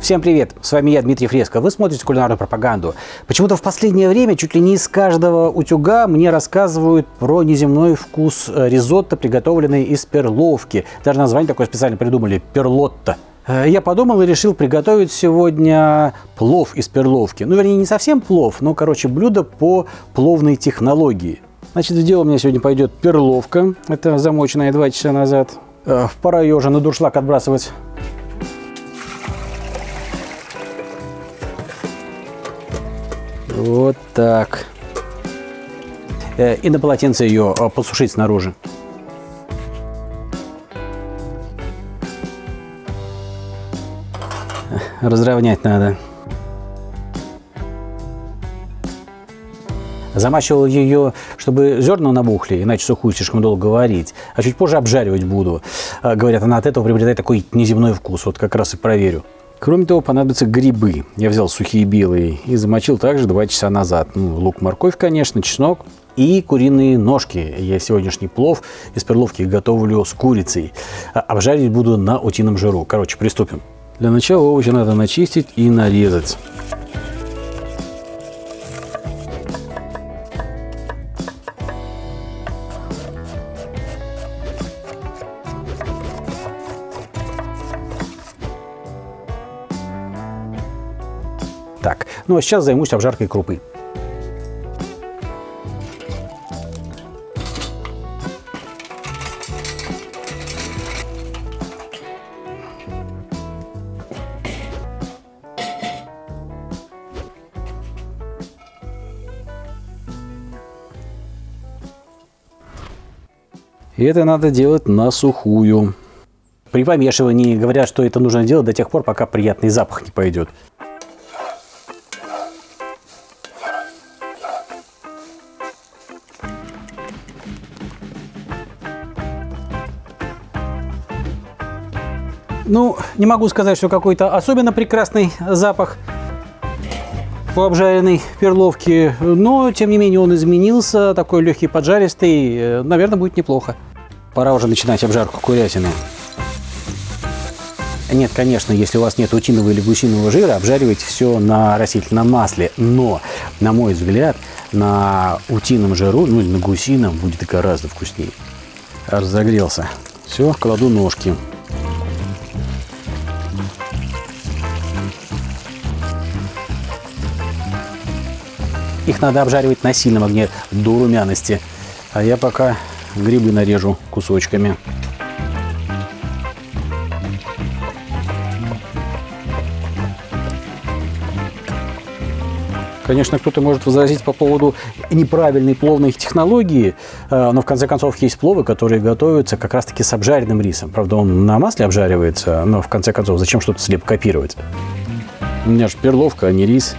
Всем привет! С вами я, Дмитрий Фреско. Вы смотрите кулинарную пропаганду. Почему-то в последнее время чуть ли не из каждого утюга мне рассказывают про неземной вкус э, ризотто, приготовленный из перловки. Даже название такое специально придумали – перлотто. Э, я подумал и решил приготовить сегодня плов из перловки. Ну, вернее, не совсем плов, но, короче, блюдо по пловной технологии. Значит, в дело у меня сегодня пойдет перловка. Это замоченная два часа назад. Э, пора ее уже на дуршлаг отбрасывать. Вот так. Э, и на полотенце ее э, подсушить снаружи. Разровнять надо. Замачивал ее, чтобы зерна набухли, иначе сухую слишком долго варить. А чуть позже обжаривать буду. Э, говорят, она от этого приобретает такой неземной вкус. Вот как раз и проверю. Кроме того, понадобятся грибы. Я взял сухие белые и замочил также 2 часа назад. Ну, лук, морковь, конечно, чеснок и куриные ножки. Я сегодняшний плов из перловки готовлю с курицей. А обжарить буду на утином жиру. Короче, приступим. Для начала овощи надо начистить и нарезать. Так, ну а сейчас займусь обжаркой крупы. И это надо делать на сухую. При помешивании говорят, что это нужно делать до тех пор, пока приятный запах не пойдет. Ну, не могу сказать, что какой-то особенно прекрасный запах у обжаренной перловки, но, тем не менее, он изменился, такой легкий поджаристый, э, наверное, будет неплохо. Пора уже начинать обжарку курятины. Нет, конечно, если у вас нет утиного или гусиного жира, обжаривайте все на растительном масле. Но, на мой взгляд, на утином жиру, ну или на гусином, будет гораздо вкуснее. Разогрелся. Все, кладу ножки. Их надо обжаривать на сильном огне до румяности. А я пока грибы нарежу кусочками. Конечно, кто-то может возразить по поводу неправильной пловной технологии, э, но в конце концов есть пловы, которые готовятся как раз-таки с обжаренным рисом. Правда, он на масле обжаривается, но в конце концов зачем что-то слепо копировать? У меня же перловка, а не рис.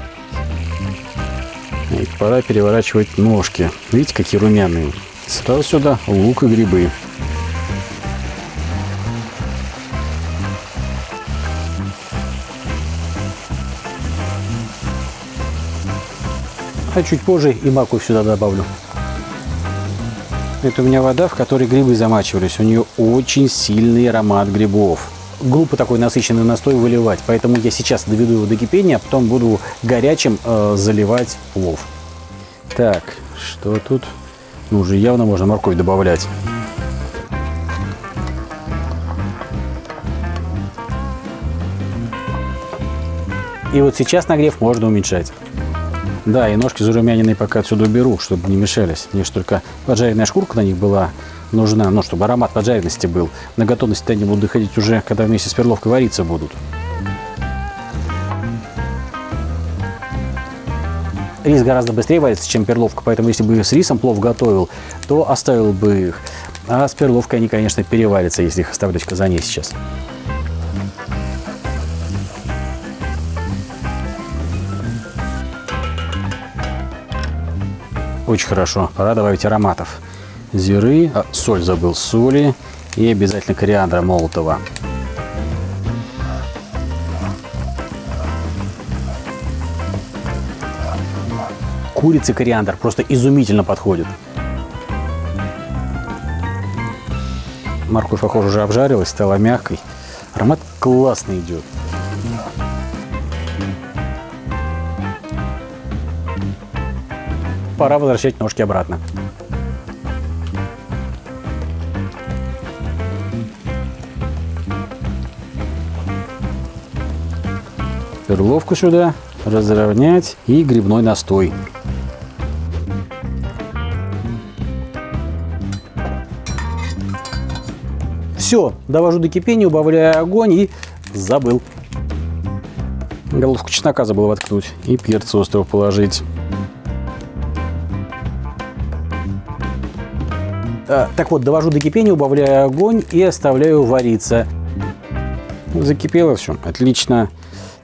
И пора переворачивать ножки. Видите, какие румяные. Сразу сюда лук и грибы. А чуть позже и морковь сюда добавлю. Это у меня вода, в которой грибы замачивались. У нее очень сильный аромат грибов глупо такой насыщенный настой выливать. Поэтому я сейчас доведу его до кипения, а потом буду горячим э, заливать плов. Так, что тут? Ну, уже явно можно морковь добавлять. И вот сейчас нагрев можно уменьшать. Да, и ножки зарумяненные пока отсюда уберу, чтобы не мешались. Мне же только поджаренная шкурка на них была нужна, ну, чтобы аромат поджаренности был. На готовность они будут доходить уже, когда вместе с перловкой вариться будут. Рис гораздо быстрее варится, чем перловка, поэтому если бы с рисом плов готовил, то оставил бы их. А с перловкой они, конечно, переварятся, если их оставлять в казане сейчас. Очень хорошо. Пора добавить ароматов зиры, а, соль забыл, соли и обязательно кориандра молотого. Курица кориандр просто изумительно подходит. Морковь, похоже, уже обжарилась, стала мягкой. Аромат классный идет. Пора возвращать ножки обратно. Перловку сюда разровнять и грибной настой. Все, довожу до кипения, убавляю огонь и забыл. Головку чеснока забыл воткнуть и перца острого положить. Так вот, довожу до кипения, убавляю огонь и оставляю вариться. Закипело все, отлично.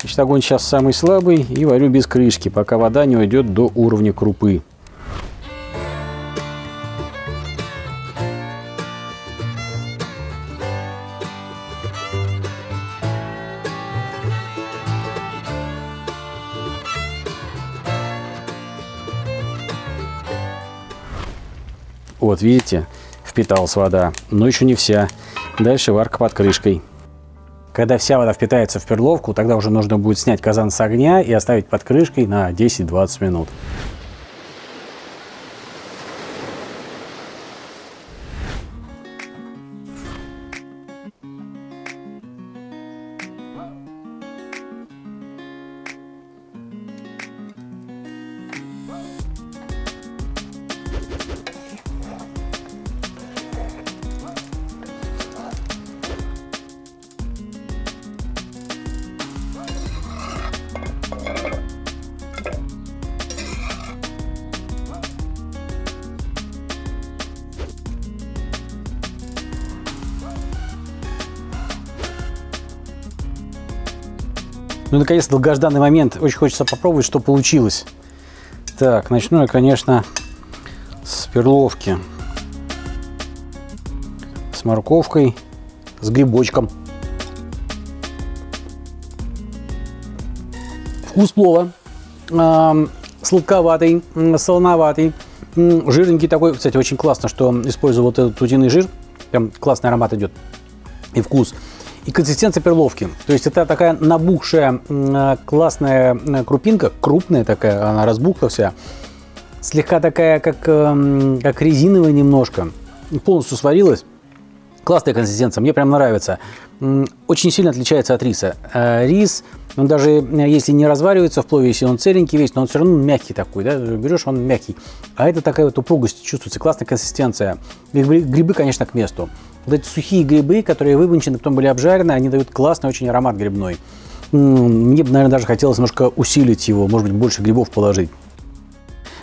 Значит, огонь сейчас самый слабый и варю без крышки, пока вода не уйдет до уровня крупы. Вот, видите, впиталась вода, но еще не вся. Дальше варка под крышкой. Когда вся вода впитается в перловку, тогда уже нужно будет снять казан с огня и оставить под крышкой на 10-20 минут. Ну, наконец, долгожданный момент. Очень хочется попробовать, что получилось. Так, начну я, конечно, с перловки. С морковкой, с грибочком. Вкус плова. Сладковатый, солоноватый, жирненький такой. Кстати, очень классно, что использую вот этот утиный жир. Прям классный аромат идет и вкус и консистенция перловки. То есть это такая набухшая классная крупинка, крупная такая, она разбухла вся. Слегка такая, как, эм, как резиновая немножко. Полностью сварилась. Классная консистенция, мне прям нравится. Очень сильно отличается от риса. Э, рис, он даже э, если не разваривается в плове, если он целенький весь, но он все равно мягкий такой, да, берешь, он мягкий. А это такая вот упругость чувствуется, классная консистенция. Грибы, конечно, к месту. Вот эти сухие грибы, которые вымочены, потом были обжарены, они дают классный очень аромат грибной. Мне бы, наверное, даже хотелось немножко усилить его, может быть, больше грибов положить.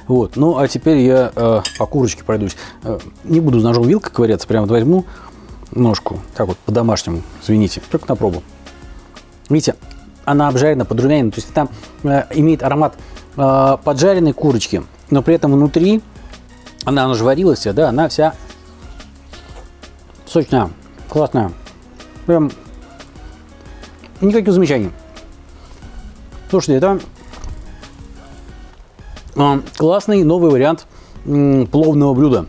Вот, ну а теперь я э, по курочке пройдусь. Э, не буду ножом вилкой ковыряться, прямо вот возьму ножку, так вот по-домашнему, извините, только на пробу. Видите, она обжарена, подрумянена, то есть там э, имеет аромат э, поджаренной курочки, но при этом внутри, она, она же варилась да, она вся сочная, классная. Прям никаких замечаний. Слушайте, это э, классный новый вариант пловного блюда.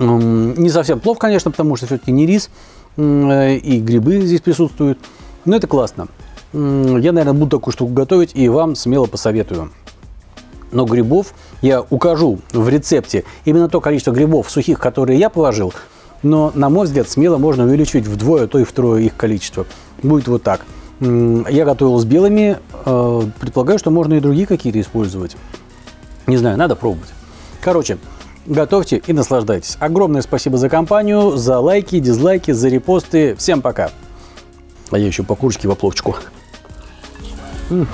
Не совсем плов, конечно, потому что все-таки не рис, э, и грибы здесь присутствуют. Но это классно. Я, наверное, буду такую штуку готовить и вам смело посоветую. Но грибов я укажу в рецепте именно то количество грибов сухих, которые я положил – но, на мой взгляд, смело можно увеличить вдвое, то и втрое их количество. Будет вот так. Я готовил с белыми, э, предполагаю, что можно и другие какие-то использовать. Не знаю, надо пробовать. Короче, готовьте и наслаждайтесь. Огромное спасибо за компанию, за лайки, дизлайки, за репосты. Всем пока. А я еще по курочке в опловчику. М -м.